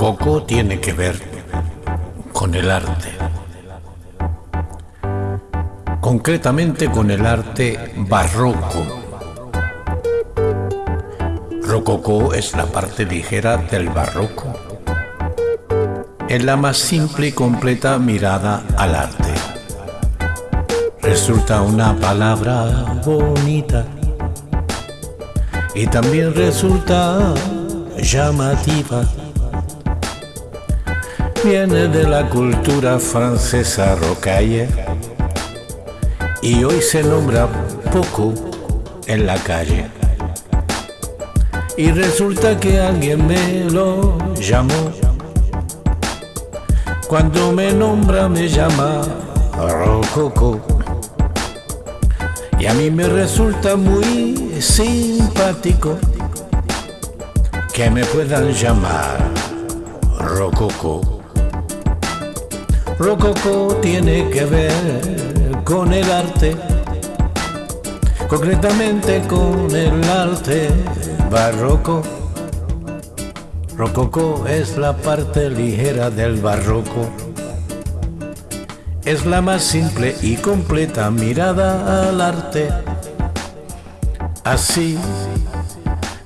Rococó tiene que ver con el arte, concretamente con el arte barroco. Rococó es la parte ligera del barroco, es la más simple y completa mirada al arte. Resulta una palabra bonita y también resulta llamativa viene de la cultura francesa rocaille y hoy se nombra poco en la calle. Y resulta que alguien me lo llamó. Cuando me nombra me llama Rococo. Y a mí me resulta muy simpático que me puedan llamar Rococo. Rococo tiene que ver con el arte, concretamente con el arte barroco. Rococo es la parte ligera del barroco. Es la más simple y completa mirada al arte. Así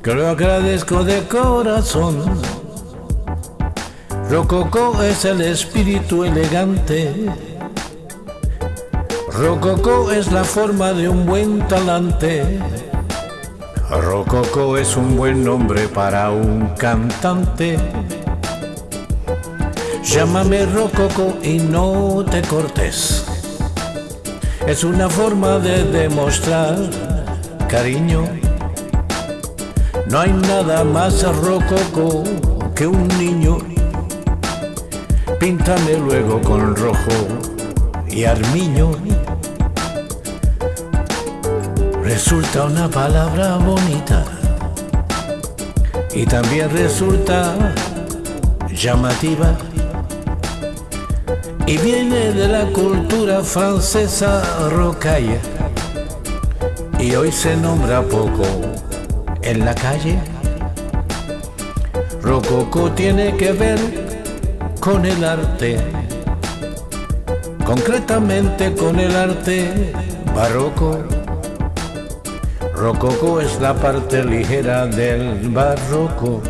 que lo agradezco de corazón Rococó es el espíritu elegante. Rococó es la forma de un buen talante. Rococó es un buen nombre para un cantante. Llámame Rococó y no te cortes. Es una forma de demostrar cariño. No hay nada más rococó que un niño Píntame luego con rojo y armiño. Resulta una palabra bonita y también resulta llamativa y viene de la cultura francesa rocaille y hoy se nombra poco en la calle. Rococo tiene que ver con el arte, concretamente con el arte barroco. Rococo es la parte ligera del barroco,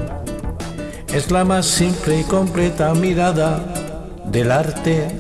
es la más simple y completa mirada del arte